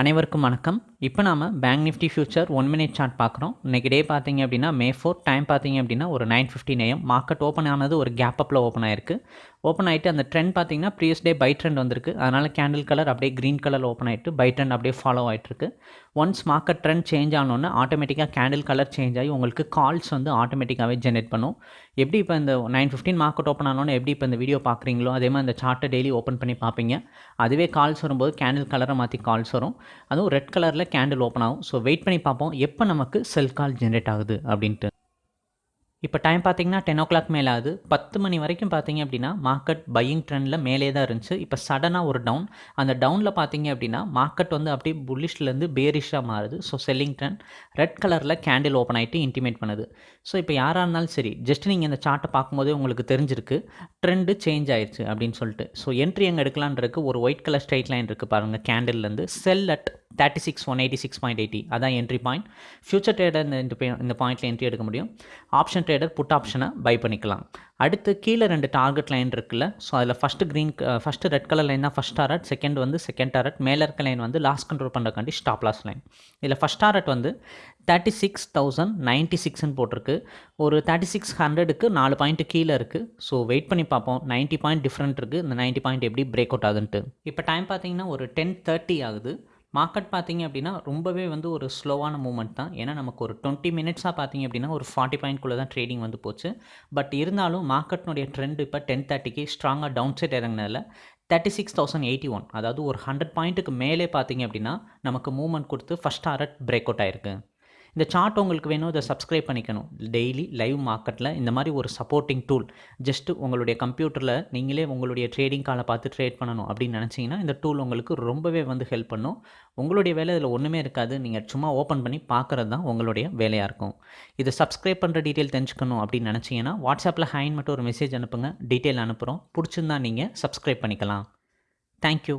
அனைவருக்கும் வணக்கம். இப்போ நாம் bank Nifty future one minute chart பார்க்குறோம். இன்றைக்கி டே பார்த்தீங்க அப்படின்னா மே ஃபோர் டைம் பார்த்தீங்க அப்படின்னா ஒரு nine fifteen AM market open ஆனது ஒரு கேப் அப்பில் ஓப்பன் ஆயிருக்கு. ஓப்பன் ஆகிட்டு அந்த ட்ரெண்ட் பார்த்தீங்கன்னா ப்ரீவியஸ் டே பை ட்ரெண்ட் வந்திருக்கு. அதனால் கேண்டில் கலர் அப்படியே க்ரீன் கலர் ஓப்பன் ஆகிட்டு பை ட்ரெண்ட் அப்படியே ஃபாலோ ஆகிட்டுருக்கு ஒன்ஸ் மார்க்கெட் ட்ரெண்ட் சேஞ்ச் ஆனோன்னு ஆட்டோமேட்டிக்காக கேண்டில் கலர் சேஞ்ச் ஆகி உங்களுக்கு கால்ஸ் வந்து ஆட்டோமேட்டிக்காகவே ஜென்ரேட் பண்ணும். எப்படி இப்போ இந்த நைன் ஃபிஃப்டின் மார்க்கெட் ஓப்பன் ஆனோன்னு எப்படி இப்போ இந்த வீடியோ பார்க்குறீங்களோ அதே மாதிரி அந்த சார்ட்டை டெய்லி ஓப்பன் பண்ணி பார்ப்பீங்க. அதுவே கால்ஸ் வரும்போது கேண்டில் கலரை மாற்றி கால்ஸ் வரும். அதுவும் ரெட் கலரில் கேண்டில் ஓப்பன் ஆகும். ஸோ வெயிட் பண்ணி பார்ப்போம். எப்போ நமக்கு செல் கால் ஜென்ரேட் ஆகுது அப்படின்ட்டு. இப்போ டைம் பார்த்தீங்கன்னா டென் ஓ கிளாக் மேலே ஆகுது. பத்து மணி வரைக்கும் பார்த்தீங்க அப்படின்னா மார்க்கெட் பையிங் ட்ரெண்டில் மேலே தான் இருந்துச்சு. இப்போ சடனாக ஒரு டவுன் அந்த டவுனில் பார்த்தீங்க அப்படின்னா மார்க்கெட் வந்து அப்படியே புல்லிஷ்லேருந்து பேரிஷாக மாறுது. ஸோ செல்லிங் ட்ரெண்ட் ரெட் கலரில் கேண்டில் ஓப்பன் ஆகிட்டு இன்டிமேட் பண்ணுது. ஸோ இப்போ யாராக இருந்தாலும் சரி ஜஸ்ட் நீங்கள் இந்த சார்ட்டை பார்க்கும்போதே உங்களுக்கு தெரிஞ்சிருக்கு. ட்ரெண்டு சேஞ்ச் ஆயிடுச்சு அப்படின்னு சொல்லிட்டு. ஸோ என்ட்ரி எங்கே எடுக்கலான்றதுக்கு ஒரு ஒயிட் கலர் ஸ்ட்ரைட் லைன் இருக்குது பாருங்கள் கேண்டில்லேருந்து sell at thirty six one eighty six point eighty அதான் என்ட்ரி பாயிண்ட் ஃபியூச்சர் ட்ரேடர் இந்த இந்த பாயிண்ட்டில் என்ட்ரி எடுக்க முடியும். ஆப்ஷன் ட்ரேடர் புட் ஆப்ஷனை பை பண்ணிக்கலாம். அடுத்து கீழே ரெண்டு டார்கெட் லைன் இருக்குல்ல ஸோ அதில் first green first red colour line தான் ஃபஸ்ட் டாரட் செகண்ட் வந்து செகண்ட் டாரட் மேலே இருக்க லைன் வந்து லாஸ்ட் கண்ட்ரோல் பண்ணுறக்காண்டி ஸ்டாப் லாஸ் லைன் இதில் ஃபஸ்ட் டாரட் வந்து தேர்ட்டி சிக்ஸ் தௌசண்ட் நைன்ட்டி சிக்ஸ்னு போட்டிருக்கு. ஒரு தேர்ட்டி சிக்ஸ் ஹண்ட்ரடுக்கு நாலு பாயிண்ட்டு கீழே இருக்குது ஸோ வெயிட் பண்ணி பார்ப்போம். நைன்ட்டி பாயிண்ட் டிஃப்ரெண்ட் இருக்குது இந்த நைன்ட்டி பாயிண்ட் எப்படி பிரேக் அவுட் ஆகுதுன்ட்டு இப்போ டைம் பார்த்தீங்கன்னா ஒரு டென் தேர்ட்டி ஆகுது. மார்க்கெட் பார்த்தீங்க அப்படின்னா ரொம்பவே வந்து ஒரு ஸ்லோவான மூமெண்ட் தான். ஏன்னா நமக்கு ஒரு டுவெண்ட்டி மினிட்ஸாக பார்த்தீங்க அப்படின்னா ஒரு ஃபார்ட்டி பாயிண்ட்குள்ளே தான் ட்ரேடிங் வந்து போச்சு. பட் இருந்தாலும் மார்க்கெட்னுடைய ட்ரெண்ட் இப்போ டென் தேர்ட்டிக்கு ஸ்ட்ராங்காக down side இறங்கினதில் thirty six thousand eighty one அதாவது ஒரு ஹண்ட்ரட் பாயிண்ட்டுக்கு மேலே பார்த்தீங்க அப்படின்னா நமக்கு மூவ்மெண்ட் கொடுத்து ஃபஸ்ட் டாரட் பிரேக் அவுட் ஆயிருக்கு. இந்த சார்ட் உங்களுக்கு வேணும் இதை சப்ஸ்கிரைப் பண்ணிக்கணும். டெய்லி லைவ் மார்க்கெட்டில் இந்த மாதிரி ஒரு சப்போர்ட்டிங் டூல் ஜஸ்ட்டு உங்களுடைய கம்ப்யூட்டரில் நீங்களே உங்களுடைய ட்ரேடிங் காலை பார்த்து ட்ரேட் பண்ணணும் அப்படின்னு நினச்சிங்கன்னா இந்த டூல் உங்களுக்கு ரொம்பவே வந்து ஹெல்ப் பண்ணும். உங்களுடைய வேலை இதில் ஒன்றுமே இருக்காது. நீங்கள் சும்மா ஓப்பன் பண்ணி பார்க்குறது தான் உங்களுடைய வேலையாக இருக்கும். இதை சப்ஸ்கிரைப் பண்ணுற டீட்டெயில் தெரிஞ்சுக்கணும் அப்படின்னு நினச்சிங்கன்னா வாட்ஸ்அப்பில் ஹைன் மட்டும் ஒரு மெசேஜ் அனுப்புங்க. டீட்டெயில் அனுப்புகிறோம் பிடிச்சிருந்தா நீங்கள் சப்ஸ்கிரைப் பண்ணிக்கலாம். தேங்க்யூ